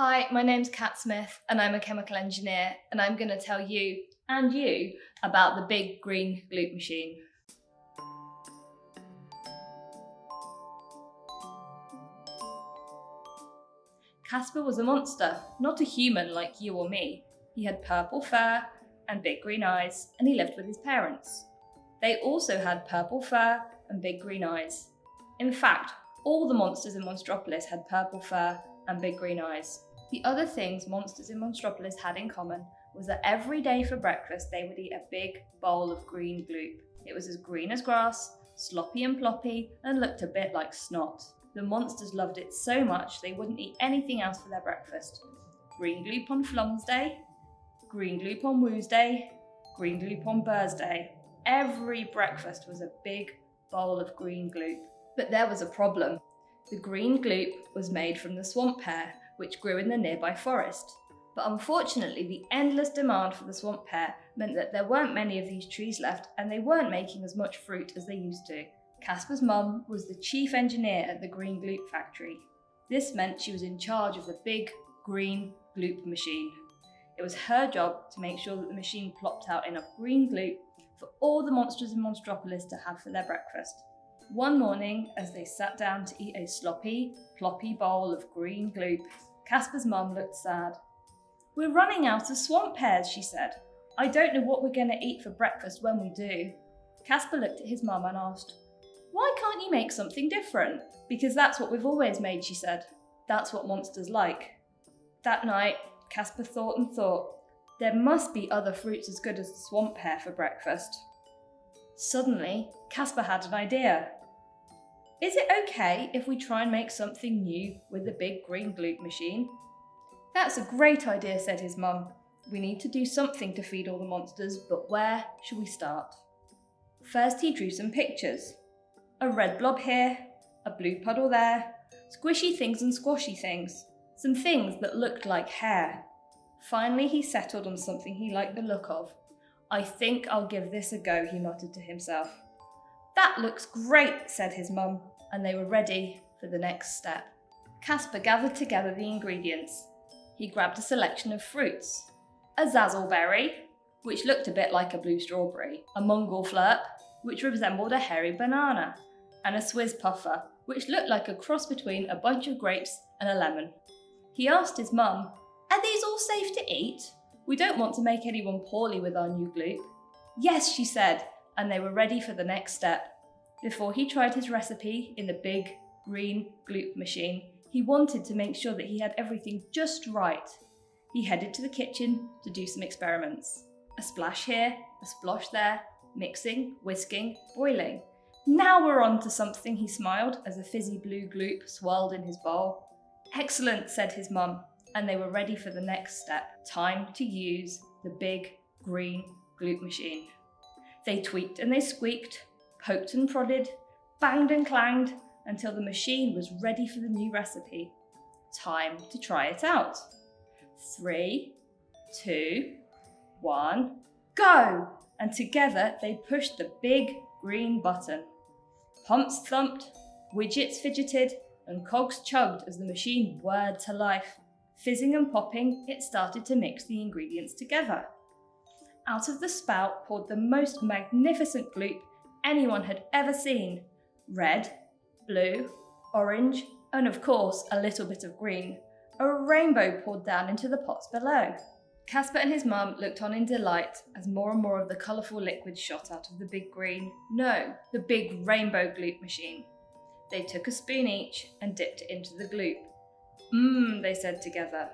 Hi, my name's Kat Smith and I'm a chemical engineer and I'm going to tell you and you about the big green gloop machine. Casper was a monster, not a human like you or me. He had purple fur and big green eyes and he lived with his parents. They also had purple fur and big green eyes. In fact, all the monsters in Monstropolis had purple fur and big green eyes. The other things monsters in Monstropolis had in common was that every day for breakfast they would eat a big bowl of green gloop. It was as green as grass, sloppy and ploppy, and looked a bit like snot. The monsters loved it so much they wouldn't eat anything else for their breakfast. Green gloop on Flum's Day, green gloop on Woo's Day, green gloop on Burr's Day. Every breakfast was a big bowl of green gloop. But there was a problem. The green gloop was made from the swamp pear, which grew in the nearby forest. But unfortunately, the endless demand for the swamp pear meant that there weren't many of these trees left and they weren't making as much fruit as they used to. Casper's mum was the chief engineer at the Green Gloop factory. This meant she was in charge of the big green gloop machine. It was her job to make sure that the machine plopped out enough green gloop for all the monsters in Monstropolis to have for their breakfast. One morning, as they sat down to eat a sloppy, ploppy bowl of green gloop, Casper's mum looked sad. We're running out of swamp pears, she said. I don't know what we're going to eat for breakfast when we do. Casper looked at his mum and asked, Why can't you make something different? Because that's what we've always made, she said. That's what monsters like. That night, Casper thought and thought, there must be other fruits as good as the swamp pear for breakfast. Suddenly, Casper had an idea. Is it okay if we try and make something new with the big green gloop machine? That's a great idea, said his mum. We need to do something to feed all the monsters, but where should we start? First he drew some pictures. A red blob here, a blue puddle there, squishy things and squashy things, some things that looked like hair. Finally he settled on something he liked the look of. I think I'll give this a go, he muttered to himself. That looks great, said his mum, and they were ready for the next step. Casper gathered together the ingredients. He grabbed a selection of fruits. A zazzleberry, which looked a bit like a blue strawberry, a mongolflurp, which resembled a hairy banana, and a Swiss puffer, which looked like a cross between a bunch of grapes and a lemon. He asked his mum, Are these all safe to eat? We don't want to make anyone poorly with our new gloop. Yes, she said, and they were ready for the next step. Before he tried his recipe in the big green gloop machine, he wanted to make sure that he had everything just right. He headed to the kitchen to do some experiments. A splash here, a splosh there, mixing, whisking, boiling. Now we're on to something, he smiled as a fizzy blue gloop swirled in his bowl. Excellent, said his mum, and they were ready for the next step. Time to use the big green gloop machine. They tweaked and they squeaked, poked and prodded, banged and clanged until the machine was ready for the new recipe. Time to try it out. Three, two, one, go! And together they pushed the big green button. Pumps thumped, widgets fidgeted, and cogs chugged as the machine whirred to life. Fizzing and popping, it started to mix the ingredients together. Out of the spout poured the most magnificent gloop anyone had ever seen. Red, blue, orange, and of course a little bit of green. A rainbow poured down into the pots below. Casper and his mum looked on in delight as more and more of the colourful liquid shot out of the big green, no, the big rainbow gloop machine. They took a spoon each and dipped it into the gloop. Mmm, they said together.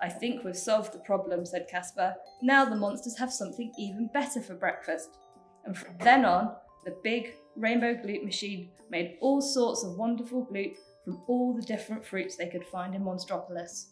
I think we've solved the problem, said Casper. Now the monsters have something even better for breakfast. And from then on, the big rainbow gloop machine made all sorts of wonderful gloop from all the different fruits they could find in Monstropolis.